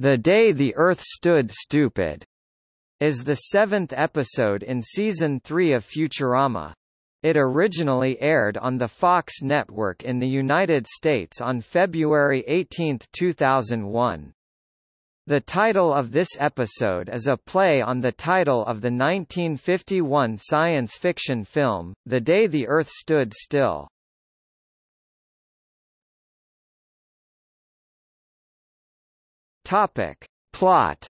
The Day the Earth Stood Stupid is the seventh episode in Season 3 of Futurama. It originally aired on the Fox network in the United States on February 18, 2001. The title of this episode is a play on the title of the 1951 science fiction film, The Day the Earth Stood Still. Topic. Plot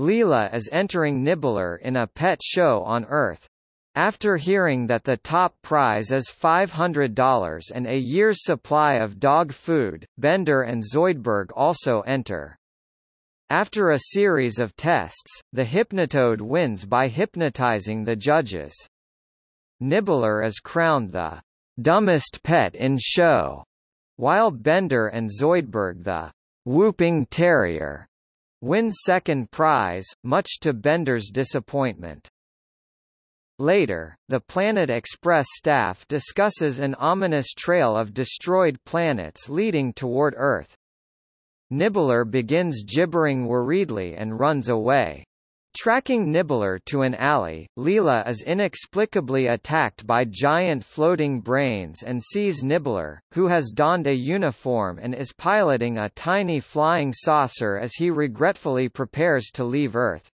Leela is entering Nibbler in a pet show on Earth. After hearing that the top prize is $500 and a year's supply of dog food, Bender and Zoidberg also enter. After a series of tests, the Hypnotoad wins by hypnotizing the judges. Nibbler is crowned the dumbest pet in show while Bender and Zoidberg the Whooping Terrier win second prize, much to Bender's disappointment. Later, the Planet Express staff discusses an ominous trail of destroyed planets leading toward Earth. Nibbler begins gibbering worriedly and runs away. Tracking Nibbler to an alley, Leela is inexplicably attacked by giant floating brains and sees Nibbler, who has donned a uniform and is piloting a tiny flying saucer as he regretfully prepares to leave Earth.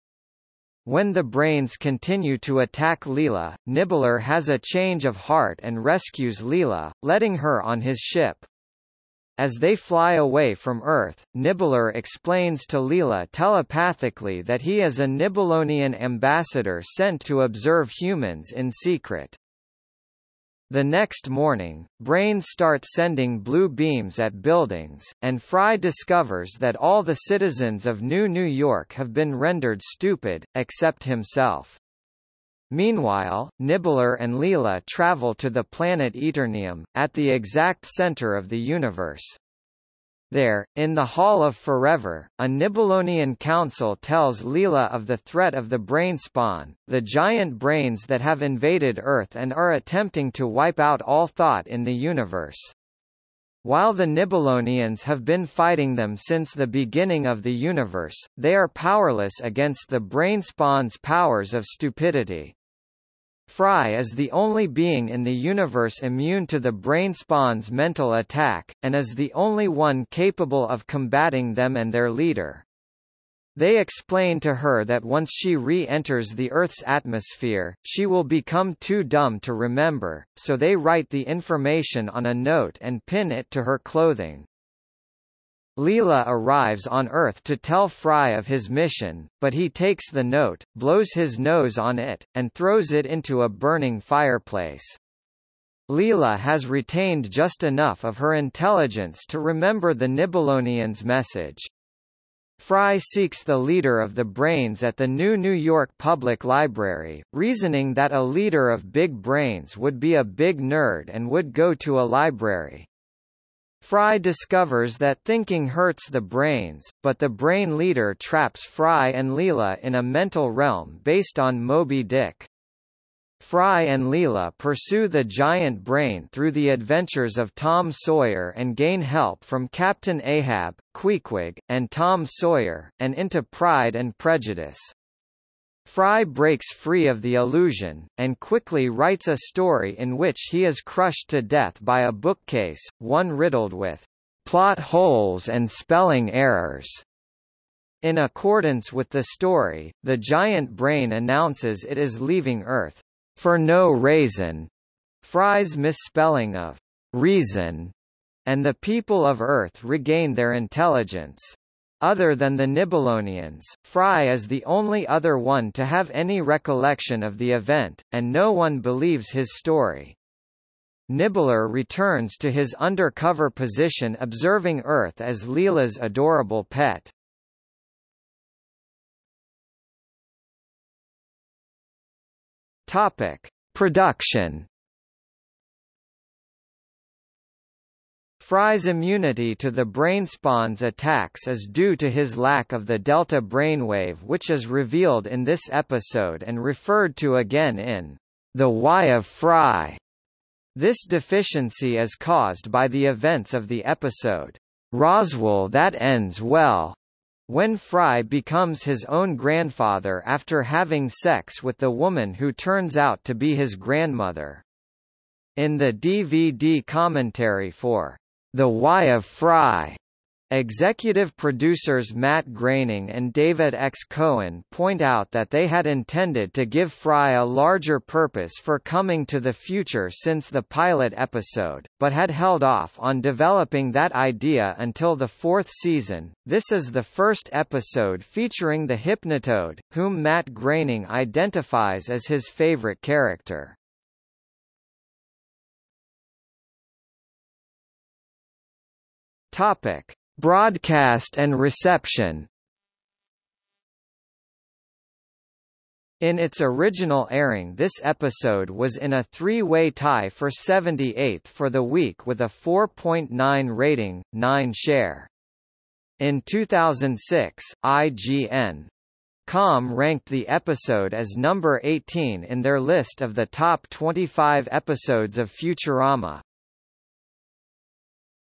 When the brains continue to attack Leela, Nibbler has a change of heart and rescues Leela, letting her on his ship. As they fly away from Earth, Nibbler explains to Leela telepathically that he is a Nibelonian ambassador sent to observe humans in secret. The next morning, Brains start sending blue beams at buildings, and Fry discovers that all the citizens of New New York have been rendered stupid, except himself. Meanwhile, Nibbler and Leela travel to the planet Eternium, at the exact center of the universe. There, in the Hall of Forever, a Nibelonian council tells Leela of the threat of the brain spawn, the giant brains that have invaded Earth and are attempting to wipe out all thought in the universe. While the Nibelonians have been fighting them since the beginning of the universe, they are powerless against the brainspawn's powers of stupidity. Fry is the only being in the universe immune to the brainspawn's mental attack, and is the only one capable of combating them and their leader. They explain to her that once she re-enters the Earth's atmosphere, she will become too dumb to remember, so they write the information on a note and pin it to her clothing. Leela arrives on Earth to tell Fry of his mission, but he takes the note, blows his nose on it, and throws it into a burning fireplace. Leela has retained just enough of her intelligence to remember the Nibelonian's message. Fry seeks the leader of the brains at the New New York Public Library, reasoning that a leader of big brains would be a big nerd and would go to a library. Fry discovers that thinking hurts the brains, but the brain leader traps Fry and Leela in a mental realm based on Moby Dick. Fry and Leela pursue the giant brain through the adventures of Tom Sawyer and gain help from Captain Ahab, Queequeg, and Tom Sawyer, and into Pride and Prejudice. Fry breaks free of the illusion, and quickly writes a story in which he is crushed to death by a bookcase, one riddled with plot holes and spelling errors. In accordance with the story, the giant brain announces it is leaving Earth, for no reason. Fry's misspelling of reason, and the people of Earth regain their intelligence. Other than the Nibelonians, Fry is the only other one to have any recollection of the event, and no one believes his story. Nibbler returns to his undercover position observing Earth as Leela's adorable pet. Topic. Production Fry's immunity to the brainspawn's attacks is due to his lack of the delta brainwave which is revealed in this episode and referred to again in The Why of Fry. This deficiency is caused by the events of the episode. Roswell that ends well, when Fry becomes his own grandfather after having sex with the woman who turns out to be his grandmother. In the DVD commentary for The Why of Fry, Executive producers Matt Groening and David X. Cohen point out that they had intended to give Fry a larger purpose for coming to the future since the pilot episode, but had held off on developing that idea until the fourth season. This is the first episode featuring the Hypnotoad, whom Matt Groening identifies as his favorite character. Topic. Broadcast and reception In its original airing this episode was in a three-way tie for 78th for the week with a 4.9 rating, 9 share. In 2006, IGN. Com ranked the episode as number 18 in their list of the top 25 episodes of Futurama.